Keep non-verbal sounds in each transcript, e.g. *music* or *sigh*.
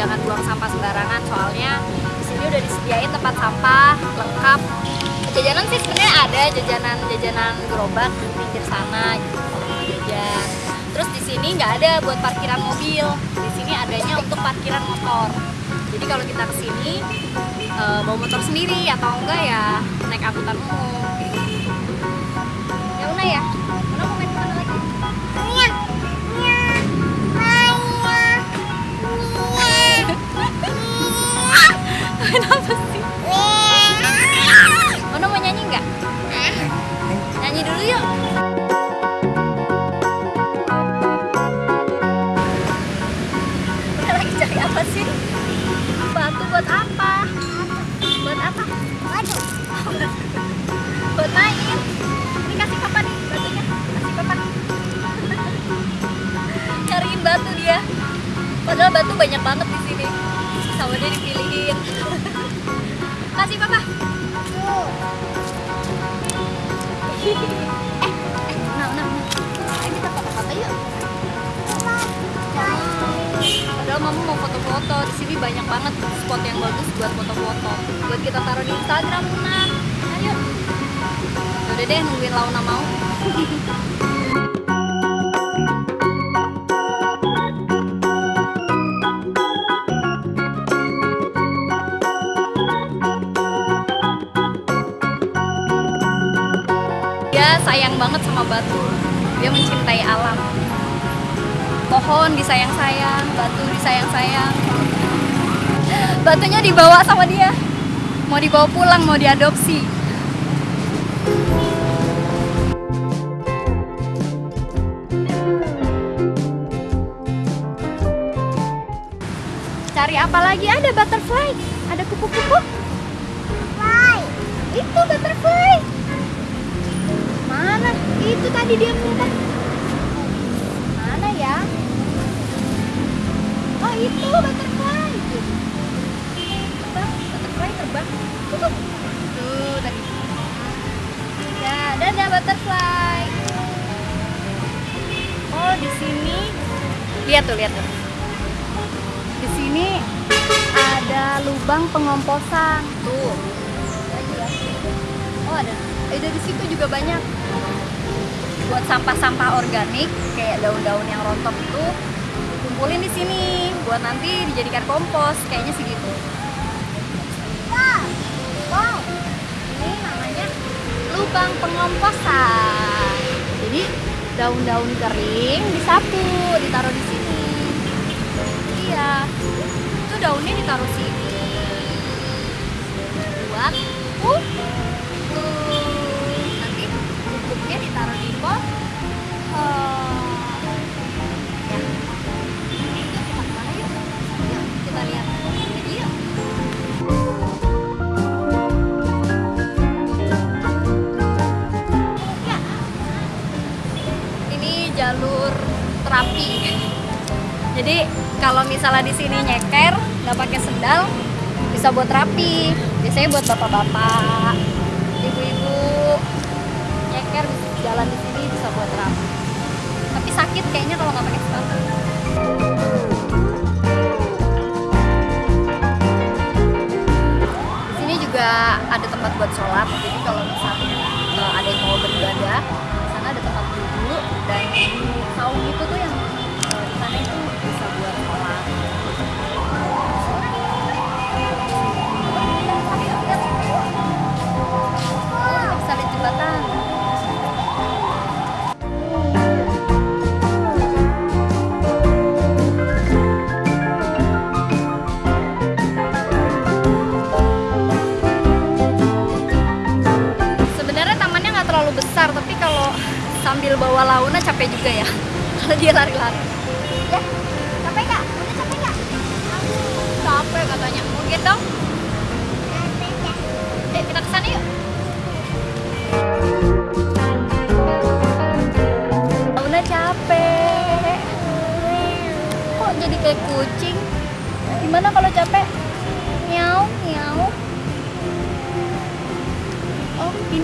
jangan buang sampah sembarangan. Soalnya di sini udah disediain tempat sampah lengkap. Jajanan sih sebenarnya ada jajanan jajanan gerobak di pinggir sana gitu jajan. Terus di sini nggak ada buat parkiran mobil. Di sini adanya untuk parkiran motor. Jadi kalau kita ke sini uh, bawa motor sendiri atau enggak ya naik angkutan umum. Gitu. ya Una ya Kenapa sih? Una mau nyanyi nggak? Nyanyi dulu yuk. Una lagi cari apa sih? Batu buat apa? Buat apa? Buat main. Ini kasih papa nih batunya. Kasih papa. Cariin batu dia. Padahal batu banyak banget di sini. Sama dia dipilihin. *laughs* Kasih papa. eh, eh, nah, nah, nah. Ayo kita foto-foto yuk. Padahal mama mau foto-foto. Di sini banyak banget spot yang bagus buat foto-foto. Buat kita taruh di Instagram, Luna. Ayo. Udah deh, nungguin Launa mau. *laughs* sayang banget sama batu. Dia mencintai alam. Pohon disayang-sayang, batu disayang-sayang. Batunya dibawa sama dia. Mau dibawa pulang, mau diadopsi. Cari apa lagi? Ada butterfly. Ada kupu-kupu. Itu butterfly. Tadi dia minta. Mana ya? Oh itu butterfly. Terbang, butterfly terbang. Tuh, Tuh tadi. Ya, dadah butterfly. Oh di sini. Lihat tuh, lihat tuh. Di sini ada lubang pengomposan. Tuh. Ya. Oh ada. Eh dari situ juga banyak buat sampah-sampah organik kayak daun-daun yang rontok itu kumpulin di sini buat nanti dijadikan kompos kayaknya sih gitu. Wow, ini namanya lubang pengomposan. Jadi daun-daun kering disapu, ditaruh di sini. Iya, itu daunnya ditaruh sini misalnya di sini nyeker nggak pakai sendal bisa buat terapi. Biasanya buat bapak-bapak, ibu-ibu nyeker jalan di sini bisa buat terapi. Tapi sakit kayaknya kalau nggak pakai sepatu. Di sini juga ada tempat buat sholat. Jadi kalau misalnya eh, ada yang mau beribadah, di sana ada tempat duduk dan sambil bawa Launa capek juga ya. *laughs* Kalau dia lari-lari. Ya, capek nggak? Udah capek nggak? Capek katanya. Mau gendong? Eh, kita ke sana yuk.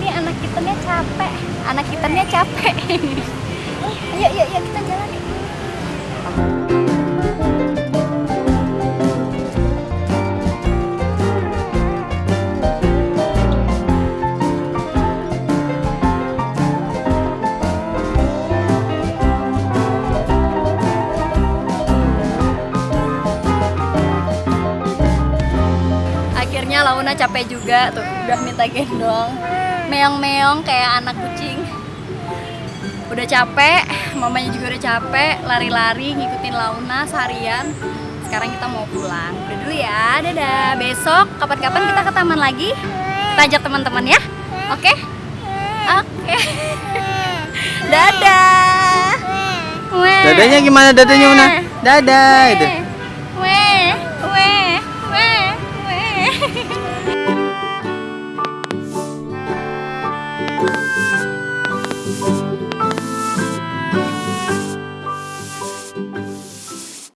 ini anak kitennya capek. Anak kitennya capek. *laughs* Ayo yuk yuk kita jalan. Akhirnya Launa capek juga tuh, udah minta gendong meong-meong kayak anak kucing. Udah capek mamanya juga udah capek lari-lari ngikutin Launa seharian. Sekarang kita mau pulang. Udah dulu ya dadah. Besok kapan-kapan kita ke taman lagi? Kita ajak teman-teman ya. Oke? Oke. *laughs* Dadah. Weh. Dadanya gimana? Dadanya Una? Dadah gitu. Weh.